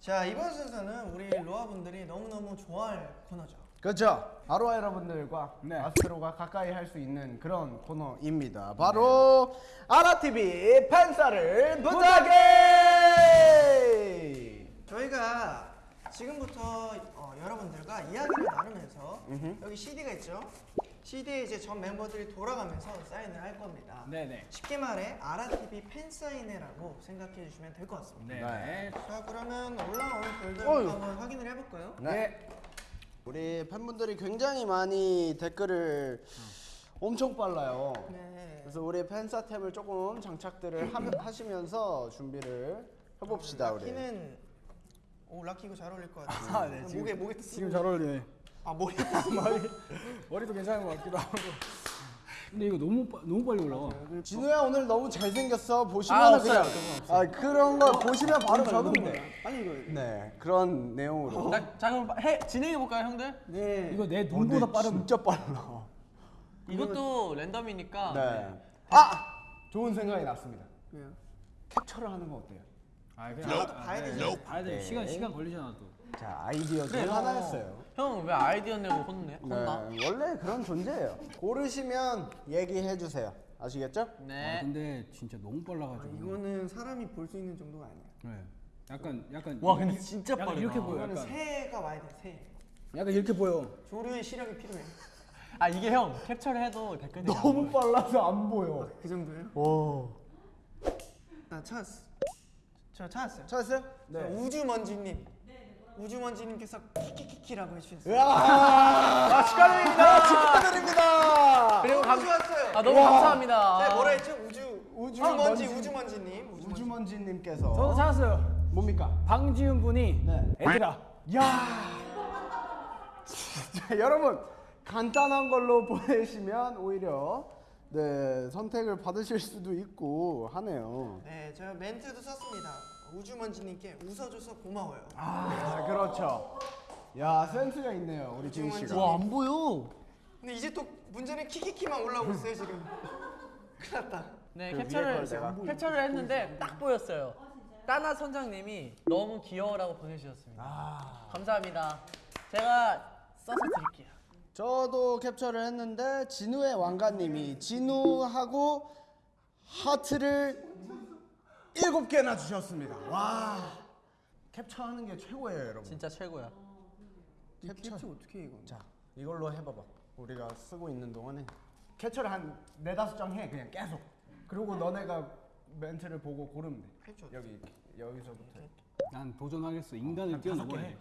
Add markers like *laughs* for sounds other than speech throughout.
자 이번 순서는 우리 로아 분들이 너무너무 좋아할 코너죠. 그렇죠. 아로하 여러분들과 네. 아스트로가 가까이 할 수 있는 그런 코너입니다. 바로 아라TV 팬사를 부탁해! 저희가 지금부터 어, 여러분들과 이야기를 나누면서 여기 CD가 있죠. CD에 이제 전 멤버들이 돌아가면서 사인을 할 겁니다. 네네. 쉽게 말해 아라TV 팬 사인회라고 생각해 주시면 될 것 같습니다. 네. 자 그러면 글들 어휴. 한번 확인을 해볼까요? 네. 우리 팬분들이 굉장히 많이 댓글을 엄청 빨라요. 네. 그래서 우리 팬사템을 조금 장착들을 하, 하시면서 준비를 해봅시다 우리. 라키는 오 라키 이거 잘 어울릴 것 같아요. 아, 네, 목에 목에 지금 잘 어울리네. 아 머리 *laughs* 머리 머리도 괜찮은 것 같기도 하고. 근데 이거 너무 빠, 너무 빨리 올라와. 진우야 오늘 너무 잘생겼어. 보시면 아, 그냥 없어요. 아 그런 거 보시면 바로 적으면 너무 돼. 아니 이거 네 그런 내용으로. 나, 자 그럼 해, 진행해 볼까요 형들? 네 이거 내 어, 눈보다 네, 빠른. 진짜 빨라. 이것도 랜덤이니까 네. 아 좋은 생각이 났습니다. 왜요? 캡처를 하는 거 어때요? 아 그냥 저것도 봐야 되죠. 봐야 돼. 네. 시간 시간 걸리잖아 또. 자 아이디어 중 그래, 하나였어요. 형 왜 아이디어 내고 혼내? 네, 혼나? 원래 그런 존재예요. 고르시면 얘기해 주세요. 아시겠죠? 아, 네 근데 진짜 너무 아, 빨라가지고. 이거는 사람이 볼 수 있는 정도가 아니야. 네. 약간 약간. 와, 근데 진짜 빠르다. 이렇게 보여. 이거는 약간. 새가 와야 돼 새. 약간 이렇게 보여. 조류의 시력이 필요해. 아 이게 형 캡처를 해도 안 너무. 빨라서 안 보여. 그 정도예요? 오. 나 찾았어. 저 찾았어요. 찾았어요? 자, 우주먼지님. 우주먼지님께서 키키키키라고 해주셨어요. 아, 축하드립니다. 축하드립니다. 그리고 감, 좋았어요. 아 너무 감사합니다. 네, 뭐라 했죠? 우주 우주 우주먼지 먼지. 우주먼지님. 우주먼지. 우주먼지님께서 저도 찾았어요. 뭡니까? 방지훈 분이 네. 애들아. 야. 진짜 여러분 간단한 걸로 *laughs* 보내시면 오히려 네 선택을 받으실 수도 있고 하네요. 네, 제가 멘트도 썼습니다. 우주먼지님께 웃어줘서 고마워요. 아 그렇죠. 야 센스가 있네요 우리 지훈 씨가. 와, 안 보여. 근데 이제 또 문제는 키키키만 올라오고 있어요 지금. *laughs* 큰일 났다. 네그 캡처를? 캡처를 했는데 딱 보였어요. 따나 선장님이 너무 귀여워라고 보내주셨습니다. 아. 감사합니다. 제가 써서 드릴게요. 저도 캡처를 했는데 진우의 왕가님이 진우하고 하트를 일곱 개나 주셨습니다. 와 캡처하는 게 최고예요, 여러분. 진짜 최고야. 캡처. 어떻게 해 이거? 자 이걸로 해봐봐. 우리가 쓰고 있는 동안에 캡처를 한 네다섯 장 해 그냥 계속. 그리고 너네가 멘트를 보고 고르면 돼. 캡처 여기 이렇게, 여기서부터 난 도전하겠어. 인간을 뛰어넘어야 해.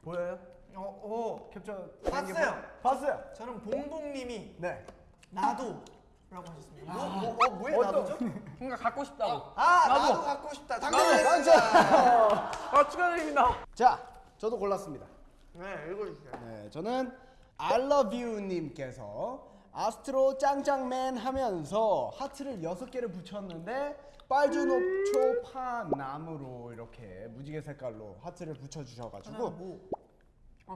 보여요? 어, 어. 캡처 봤어요. 봤어요. 저는 봉봉님이 네. 나도 라고 하셨습니다. 뭐, 뭐, 어, 뭐에 어떤- 나도죠? 그러니까 갖고 싶다고. 아, 나도, 나도. 갖고 싶다. 맞죠? 당첨됐습니다. 아 축하드립니다. 자, 저도 골랐습니다. 네, 읽어주세요. 네, 저는 I love you 님께서 아스트로 짱짱맨 하면서 하트를 여섯 개를 붙였는데 빨주노초 파 나무로 이렇게 무지개 색깔로 하트를 붙여 하나 주셔가지고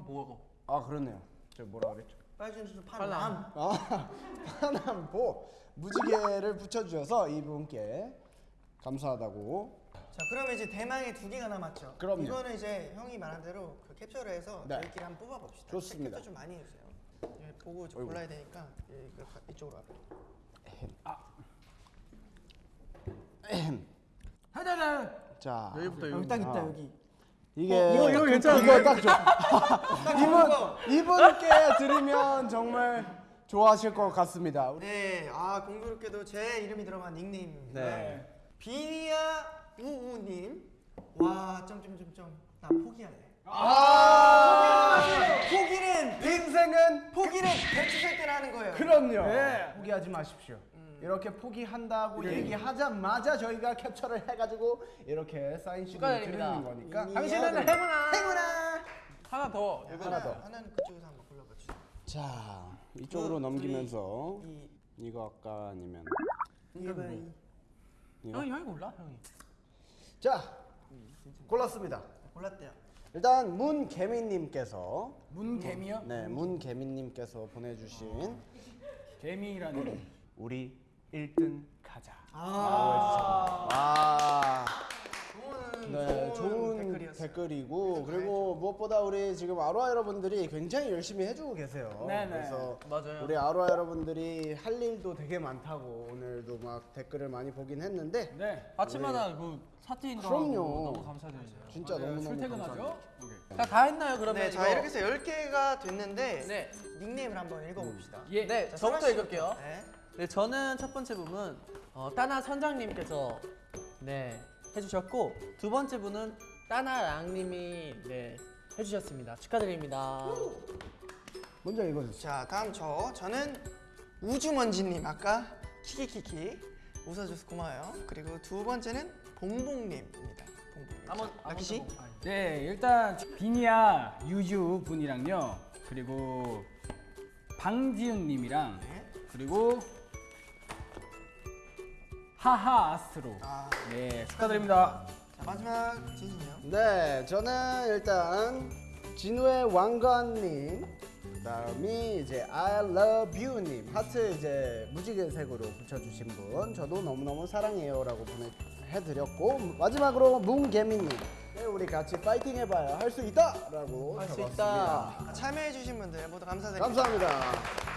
뭐아 뭐고? 아 그렇네요. 저 뭐라 그랬죠? 빨간 줄 팔남. 파남. 아 파남보 무지개를 붙여 주셔서 이분께 감사하다고. 자, 그러면 이제 대망의 두 개가 남았죠. 그럼요. 이거는 이제 형이 말한 대로 그 캡처를 해서 네. 저희끼리 한번 뽑아 봅시다. 좋습니다. 캡처 좀 많이 해주세요. 예, 보고 좀 골라야 되니까 예, 이거 가- 이쪽으로 와요. 하자자. 자 여기부터 여기 딱 있다 여기. 이게 이거- 이거 괜찮아. 이거 딱 좋아. 이분 이분께 드리면 정말 좋아하실 것 같습니다. 네, 아 공교롭게도 제 이름이 들어간 닉네임입니다. 네. 비니아 우우님. 와 점점점점 나 포기할래. 아 포기는 인생은 포기는 배추 살 때나 하는 거예요. 그럼요. 네. 포기하지 마십시오. 이렇게 포기한다고 얘기하자마자 저희가 캡처를 해가지고 이렇게 사인 시를 축하드립니다. 드리는 거니까. 당신은 행운아. 행운아. 하나 더. 하나 더. 하나는 그쪽에서 한번 골라봐 주세요. 자 이쪽으로 그, 넘기면서 이 이거 아까 아니면 이거 이 이거. 형이 형이 골라 형이. 자 골랐습니다. 골랐대요. 일단 문개미님께서 문개미요? 네 문개미님께서 보내주신 개미라니. 우리 1등 가자. 아, 와. 그거는 좋은 네, 좋은 댓글이었어요. 댓글이고 그리고 무엇보다 우리 지금 아로하 여러분들이 굉장히 열심히 해주고 계세요. 네네. 그래서 맞아요. 우리 아로하 여러분들이 할 일도 되게 많다고 오늘도 막 댓글을 많이 보긴 했는데 네. 아침마다 그. 하고 너무 감사드려요. 진짜 맞아요. 너무너무 출퇴근하죠? 감사합니다. 오케이. 자, 다 했나요 그러면? 네, 자 이거? 이렇게 해서 10개가 됐는데 네. 닉네임을 한번 읽어봅시다. 예. 네, 자, 저부터 읽을게요. 네. 네, 저는 첫 번째 부분 어, 따나 선장님께서 네 해주셨고 두 번째 분은 따나랑님이 네 해주셨습니다. 축하드립니다. 먼저 읽어주세요. 자 다음 저 저는 우주먼지님 아까 키키키키 웃어줘서 고마워요. 그리고 두 번째는 봉봉님입니다. 봉봉님. 한번 라키 씨. 네, 일단 비니아 유주 분이랑요. 그리고 방지윤 님이랑 네. 그리고 하하 아스트로. 아, 네, 축하드립니다. 자 마지막 진진이요. 네, 저는 일단 진우의 왕관님, 그다음이 이제 I love you님 하트 이제 무지개색으로 붙여주신 분, 저도 너무 너무 사랑해요라고 보내해드렸고 마지막으로 뭉개미님, 네, 우리 같이 파이팅 해봐요, 할수 있다라고 할 수. 있다. 참여해주신 분들 모두 감사드립니다. 감사합니다.